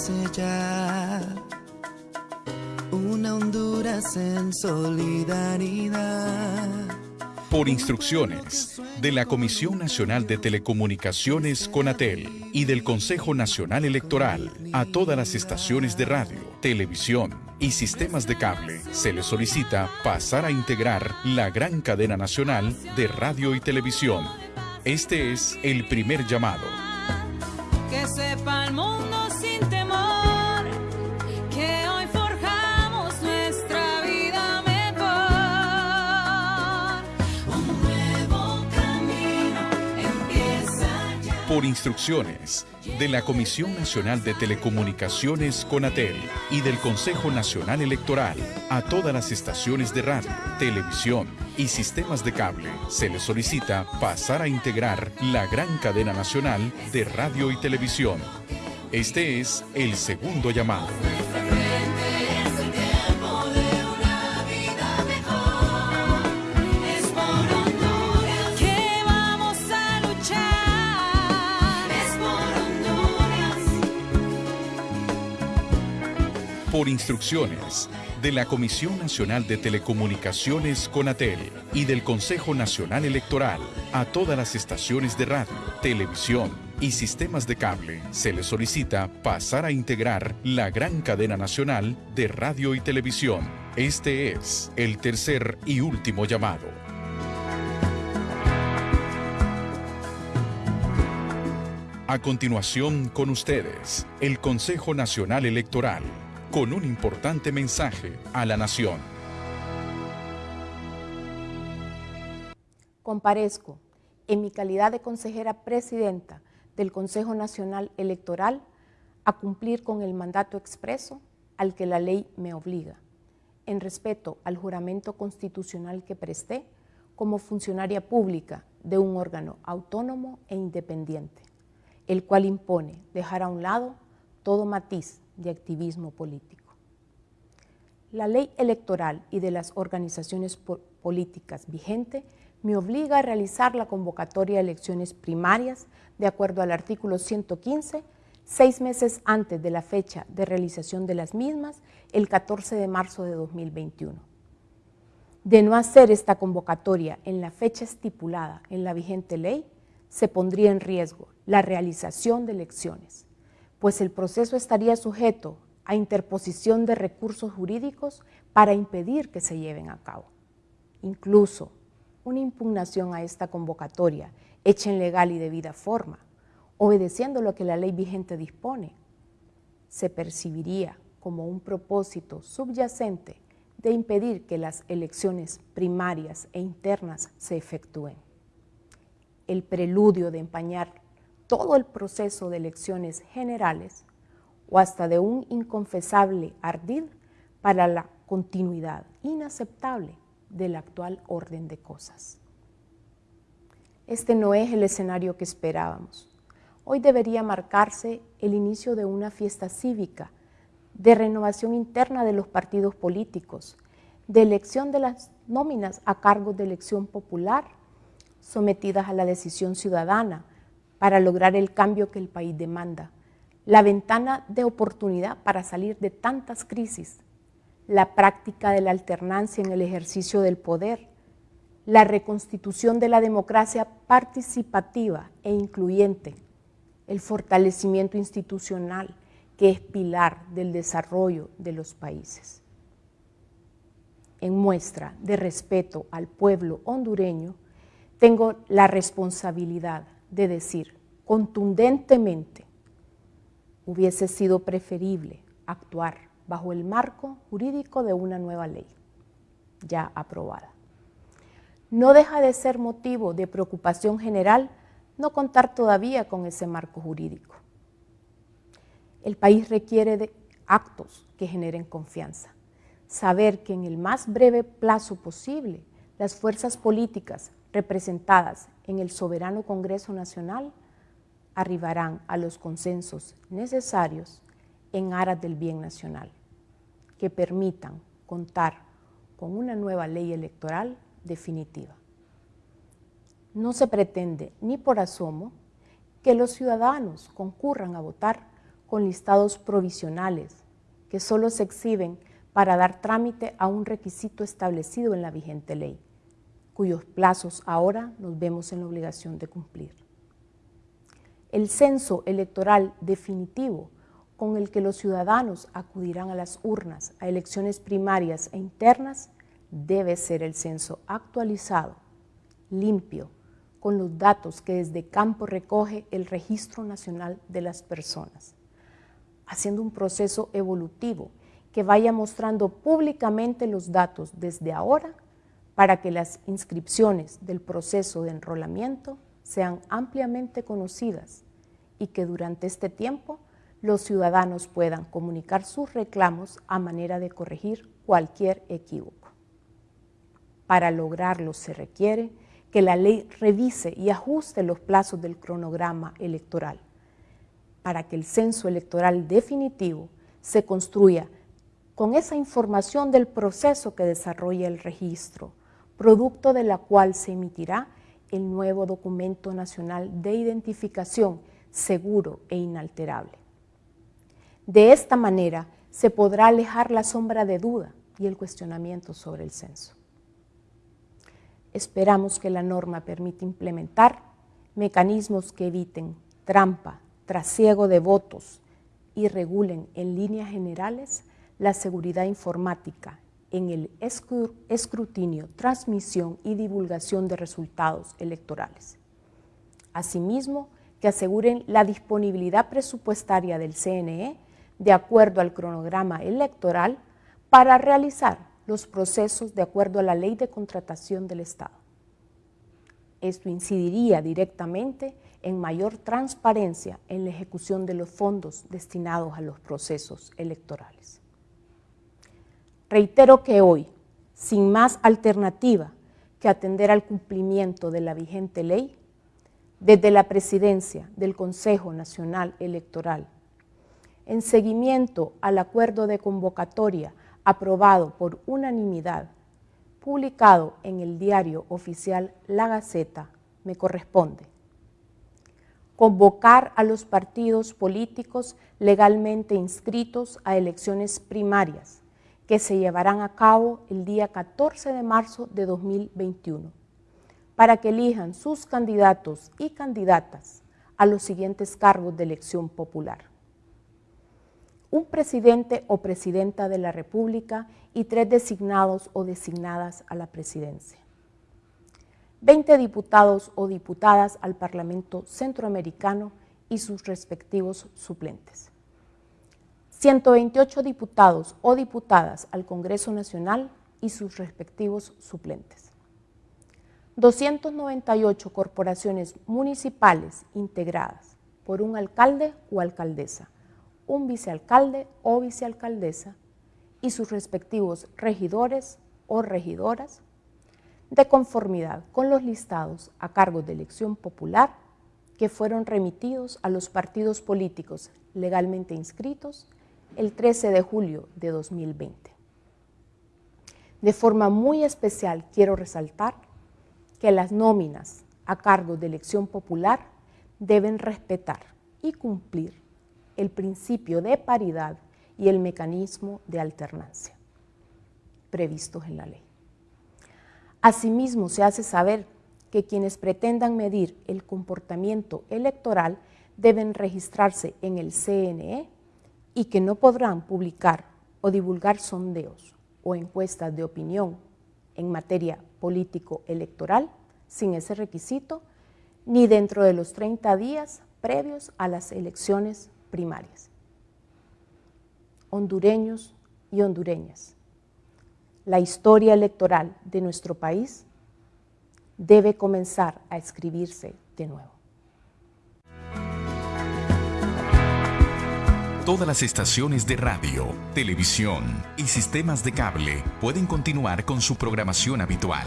nace ya una Honduras en solidaridad. Por instrucciones de la Comisión Nacional de Telecomunicaciones CONATEL y del Consejo Nacional Electoral a todas las estaciones de radio, televisión y sistemas de cable se les solicita pasar a integrar la gran cadena nacional de radio y televisión. Este es el primer llamado. Que sepa el mundo Por instrucciones de la Comisión Nacional de Telecomunicaciones CONATEL y del Consejo Nacional Electoral a todas las estaciones de radio, televisión y sistemas de cable se les solicita pasar a integrar la gran cadena nacional de radio y televisión. Este es el segundo llamado. Por instrucciones de la Comisión Nacional de Telecomunicaciones CONATEL y del Consejo Nacional Electoral a todas las estaciones de radio, televisión y sistemas de cable se les solicita pasar a integrar la gran cadena nacional de radio y televisión. Este es el tercer y último llamado. A continuación con ustedes, el Consejo Nacional Electoral, con un importante mensaje a la nación. Comparezco en mi calidad de consejera presidenta del Consejo Nacional Electoral a cumplir con el mandato expreso al que la ley me obliga, en respeto al juramento constitucional que presté como funcionaria pública de un órgano autónomo e independiente, el cual impone dejar a un lado todo matiz de activismo político. La ley electoral y de las organizaciones po- políticas vigente me obliga a realizar la convocatoria de elecciones primarias de acuerdo al artículo 115, seis meses antes de la fecha de realización de las mismas, el 14 de marzo de 2021. De no hacer esta convocatoria en la fecha estipulada en la vigente ley, se pondría en riesgo la realización de elecciones, pues el proceso estaría sujeto a interposición de recursos jurídicos para impedir que se lleven a cabo. Incluso una impugnación a esta convocatoria hecha en legal y debida forma, obedeciendo lo que la ley vigente dispone, se percibiría como un propósito subyacente de impedir que las elecciones primarias e internas se efectúen. El preludio de empañar todo el proceso de elecciones generales o hasta de un inconfesable ardid para la continuidad inaceptable del actual orden de cosas. Este no es el escenario que esperábamos. Hoy debería marcarse el inicio de una fiesta cívica, de renovación interna de los partidos políticos, de elección de las nóminas a cargos de elección popular, sometidas a la decisión ciudadana para lograr el cambio que el país demanda, la ventana de oportunidad para salir de tantas crisis, la práctica de la alternancia en el ejercicio del poder, la reconstitución de la democracia participativa e incluyente, el fortalecimiento institucional que es pilar del desarrollo de los países. En muestra de respeto al pueblo hondureño, tengo la responsabilidad de decir contundentemente, hubiese sido preferible actuar bajo el marco jurídico de una nueva ley, ya aprobada. No deja de ser motivo de preocupación general no contar todavía con ese marco jurídico. El país requiere de actos que generen confianza. Saber que en el más breve plazo posible las fuerzas políticas representadas en el soberano Congreso Nacional arribarán a los consensos necesarios en aras del bien nacional, que permitan contar con una nueva ley electoral definitiva. No se pretende ni por asomo que los ciudadanos concurran a votar con listados provisionales que solo se exhiben para dar trámite a un requisito establecido en la vigente ley, cuyos plazos ahora nos vemos en la obligación de cumplir. El censo electoral definitivo con el que los ciudadanos acudirán a las urnas a elecciones primarias e internas debe ser el censo actualizado, limpio, con los datos que desde campo recoge el Registro Nacional de las Personas, haciendo un proceso evolutivo que vaya mostrando públicamente los datos desde ahora para que las inscripciones del proceso de enrolamiento sean ampliamente conocidas y que durante este tiempo los ciudadanos puedan comunicar sus reclamos a manera de corregir cualquier equívoco. Para lograrlo se requiere que la ley revise y ajuste los plazos del cronograma electoral para que el censo electoral definitivo se construya con esa información del proceso que desarrolla el registro, producto de la cual se emitirá el nuevo documento nacional de identificación seguro e inalterable. De esta manera se podrá alejar la sombra de duda y el cuestionamiento sobre el censo. Esperamos que la norma permita implementar mecanismos que eviten trampa, trasiego de votos y regulen en líneas generales la seguridad informática en el escrutinio, transmisión y divulgación de resultados electorales. Asimismo, que aseguren la disponibilidad presupuestaria del CNE de acuerdo al cronograma electoral para realizar los procesos de acuerdo a la ley de contratación del Estado. Esto incidiría directamente en mayor transparencia en la ejecución de los fondos destinados a los procesos electorales. Reitero que hoy, sin más alternativa que atender al cumplimiento de la vigente ley, desde la presidencia del Consejo Nacional Electoral, en seguimiento al acuerdo de convocatoria aprobado por unanimidad, publicado en el diario oficial La Gaceta, me corresponde. Convocar a los partidos políticos legalmente inscritos a elecciones primarias que se llevarán a cabo el día 14 de marzo de 2021 para que elijan sus candidatos y candidatas a los siguientes cargos de elección popular un presidente o presidenta de la República y tres designados o designadas a la presidencia. 20 diputados o diputadas al Parlamento Centroamericano y sus respectivos suplentes. 128 diputados o diputadas al Congreso Nacional y sus respectivos suplentes. 298 corporaciones municipales integradas por un alcalde o alcaldesa, un vicealcalde o vicealcaldesa y sus respectivos regidores o regidoras, de conformidad con los listados a cargo de elección popular que fueron remitidos a los partidos políticos legalmente inscritos el 13 de julio de 2020. De forma muy especial quiero resaltar que las nóminas a cargo de elección popular deben respetar y cumplir el principio de paridad y el mecanismo de alternancia previstos en la ley. Asimismo, se hace saber que quienes pretendan medir el comportamiento electoral deben registrarse en el CNE y que no podrán publicar o divulgar sondeos o encuestas de opinión en materia político-electoral sin ese requisito, ni dentro de los 30 días previos a las elecciones primarias. Hondureños y hondureñas, la historia electoral de nuestro país debe comenzar a escribirse de nuevo. Todas las estaciones de radio, televisión y sistemas de cable pueden continuar con su programación habitual.